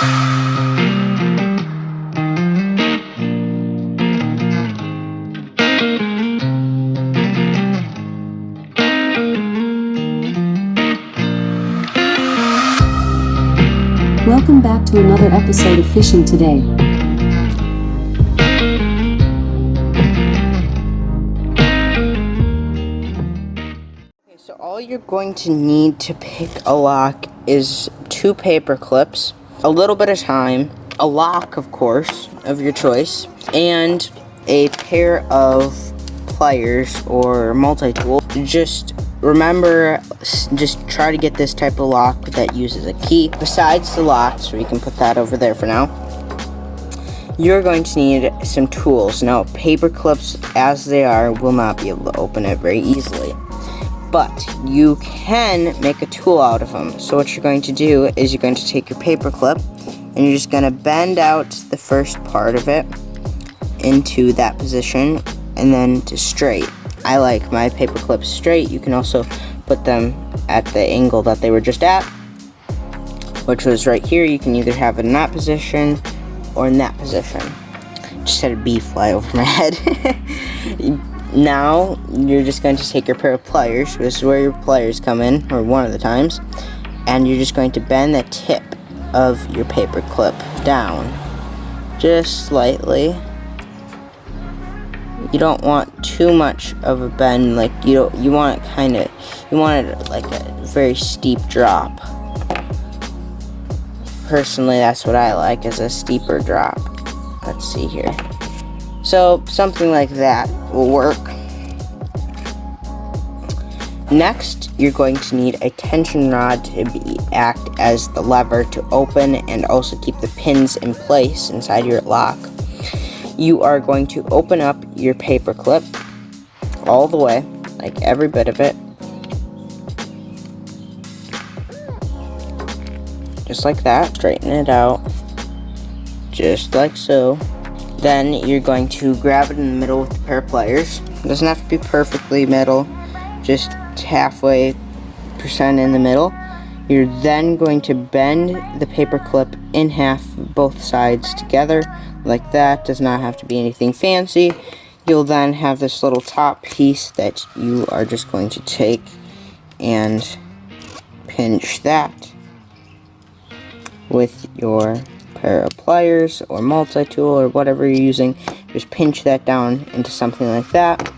Welcome back to another episode of Fishing Today. Okay, so all you're going to need to pick a lock is two paper clips, a little bit of time, a lock, of course, of your choice, and a pair of pliers or multi-tool. Just remember, just try to get this type of lock that uses a key. Besides the lock, so you can put that over there for now, you're going to need some tools. Now, paper clips, as they are, will not be able to open it very easily. But you can make a tool out of them. So what you're going to do is you're going to take your paper clip and you're just going to bend out the first part of it into that position and then to straight. I like my paper clips straight. You can also put them at the angle that they were just at, which was right here. You can either have it in that position or in that position. Just had a bee fly over my head. Now, you're just going to take your pair of pliers. This is where your pliers come in, or one of the times. And you're just going to bend the tip of your paper clip down. Just slightly you don't want too much of a bend like you don't you want it kind of you want it like a very steep drop personally that's what I like is a steeper drop let's see here so something like that will work next you're going to need a tension rod to be act as the lever to open and also keep the pins in place inside your lock you are going to open up your paper clip all the way, like every bit of it. Just like that, straighten it out, just like so. Then you're going to grab it in the middle with a pair of pliers. It doesn't have to be perfectly middle, just halfway percent in the middle. You're then going to bend the paper clip in half both sides together like that. Does not have to be anything fancy. You'll then have this little top piece that you are just going to take and pinch that with your pair of pliers or multi-tool or whatever you're using. Just pinch that down into something like that.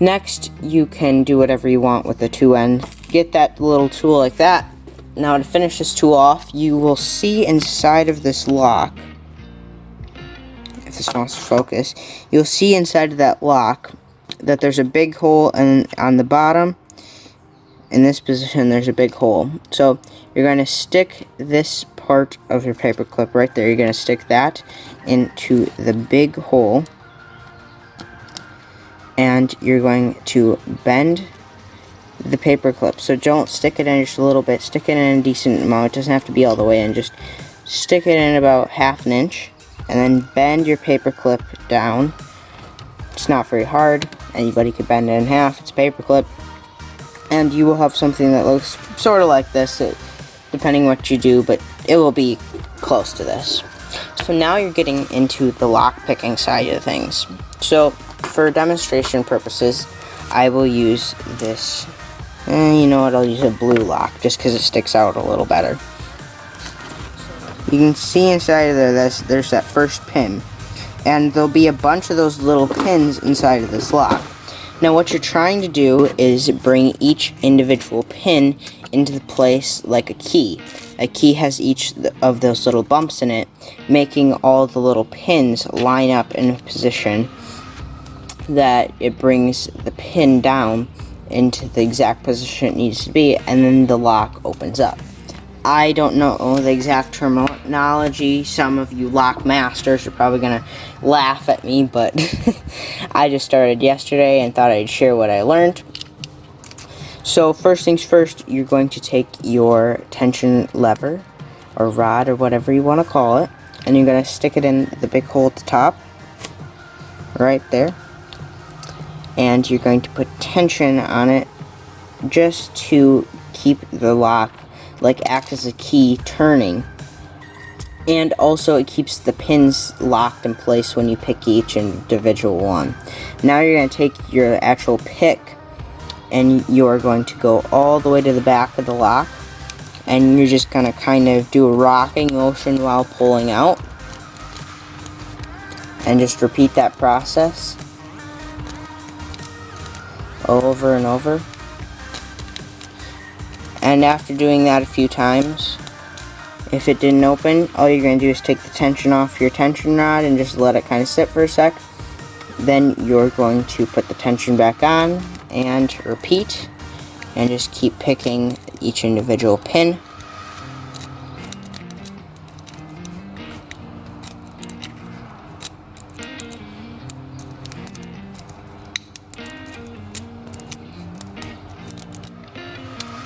Next, you can do whatever you want with the two end. Get that little tool like that. Now to finish this tool off, you will see inside of this lock if this wants to focus, you'll see inside of that lock that there's a big hole and on the bottom in this position there's a big hole so you're going to stick this part of your paper clip right there you're going to stick that into the big hole and you're going to bend the paper clip so don't stick it in just a little bit stick it in a decent amount it doesn't have to be all the way in just stick it in about half an inch and then bend your paper clip down. It's not very hard. Anybody could bend it in half. It's a paper clip. And you will have something that looks sort of like this, it, depending what you do, but it will be close to this. So now you're getting into the lock picking side of things. So for demonstration purposes, I will use this, And you know what, I'll use a blue lock just because it sticks out a little better. You can see inside of there, there's, there's that first pin. And there'll be a bunch of those little pins inside of this lock. Now what you're trying to do is bring each individual pin into the place like a key. A key has each of those little bumps in it, making all the little pins line up in a position that it brings the pin down into the exact position it needs to be, and then the lock opens up. I don't know the exact terminology. Some of you lock masters are probably going to laugh at me, but I just started yesterday and thought I'd share what I learned. So first things first, you're going to take your tension lever or rod or whatever you want to call it, and you're going to stick it in the big hole at the top, right there. And you're going to put tension on it just to keep the lock like act as a key turning and also it keeps the pins locked in place when you pick each individual one. Now you're going to take your actual pick and you're going to go all the way to the back of the lock and you're just going to kind of do a rocking motion while pulling out and just repeat that process over and over and after doing that a few times if it didn't open, all you're going to do is take the tension off your tension rod and just let it kind of sit for a sec. Then you're going to put the tension back on and repeat and just keep picking each individual pin.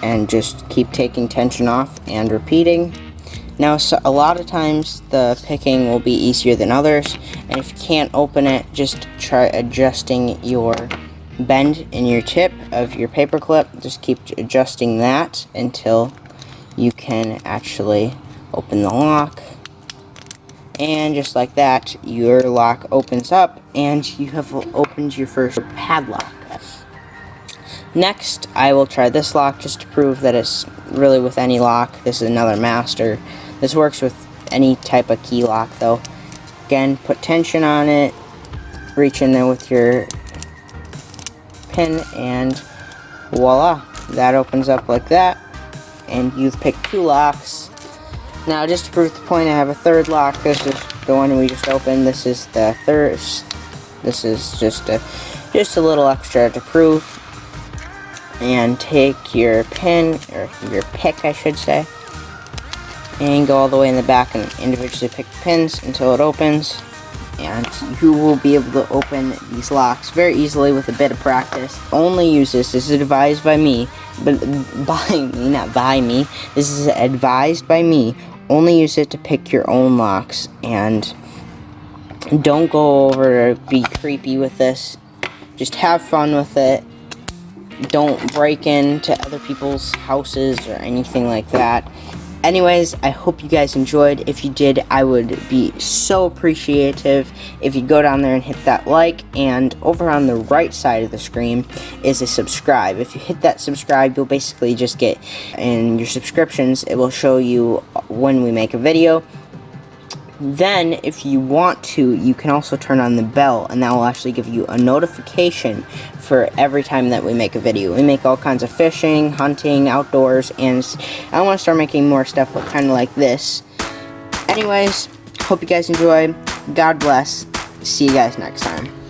and just keep taking tension off and repeating now, so a lot of times the picking will be easier than others, and if you can't open it, just try adjusting your bend in your tip of your paper clip. Just keep adjusting that until you can actually open the lock. And just like that, your lock opens up, and you have opened your first padlock. Next, I will try this lock just to prove that it's really with any lock. This is another master. This works with any type of key lock though. Again, put tension on it, reach in there with your pin, and voila, that opens up like that. And you've picked two locks. Now, just to prove the point, I have a third lock. This is the one we just opened. This is the third. This is just a just a little extra to prove. And take your pin, or your pick, I should say and go all the way in the back and individually pick the pins until it opens and you will be able to open these locks very easily with a bit of practice. Only use this, this is advised by me, but by me, not by me, this is advised by me. Only use it to pick your own locks and don't go over be creepy with this. Just have fun with it. Don't break into other people's houses or anything like that. Anyways, I hope you guys enjoyed. If you did, I would be so appreciative if you go down there and hit that like. And over on the right side of the screen is a subscribe. If you hit that subscribe, you'll basically just get in your subscriptions. It will show you when we make a video. Then, if you want to, you can also turn on the bell, and that will actually give you a notification for every time that we make a video. We make all kinds of fishing, hunting, outdoors, and I want to start making more stuff kind of like this. Anyways, hope you guys enjoy. God bless. See you guys next time.